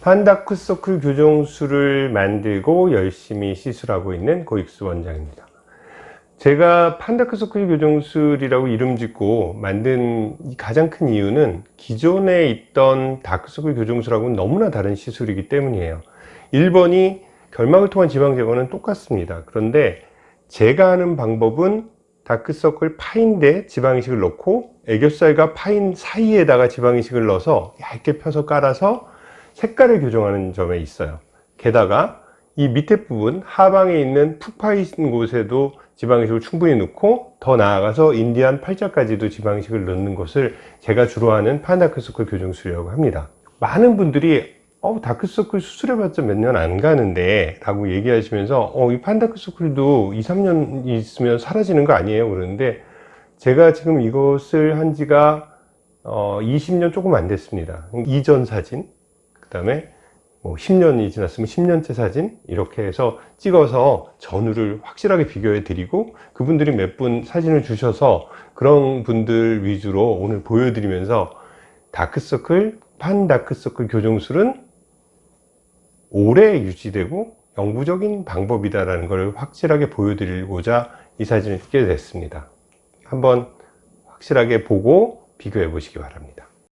판다크서클 교정술을 만들고 열심히 시술하고 있는 고익수 원장입니다. 제가 판다크서클 교정술이라고 이름 짓고 만든 가장 큰 이유는 기존에 있던 다크서클 교정술하고는 너무나 다른 시술이기 때문이에요. 1번이 결막을 통한 지방 제거는 똑같습니다. 그런데 제가 하는 방법은 다크서클 파인데 지방이식을 넣고 애교살과 파인 사이에다가 지방이식을 넣어서 얇게 펴서 깔아서 색깔을 교정하는 점에 있어요. 게다가 이 밑에 부분 하방에 있는 푹 파인 곳에도 지방이식을 충분히 넣고 더 나아가서 인디안 팔자까지도 지방이식을 넣는 것을 제가 주로 하는 판다크서클 교정술이라고 합니다. 많은 분들이 어, 다크서클 수술해봤자 몇 년 안 가는데 라고 얘기하시면서 어, 이 판다크서클도 2, 3년 있으면 사라지는 거 아니에요? 그러는데 제가 지금 이것을 한 지가 어, 20년 조금 안 됐습니다. 이전 사진 그 다음에 뭐 10년이 지났으면 10년째 사진 이렇게 해서 찍어서 전후를 확실하게 비교해 드리고 그분들이 몇 분 사진을 주셔서 그런 분들 위주로 오늘 보여드리면서 다크서클 판다크서클 교정술은 오래 유지되고 영구적인 방법이다라는 것을 확실하게 보여드리고자 이 사진을 찍게 됐습니다. 한번 확실하게 보고 비교해 보시기 바랍니다.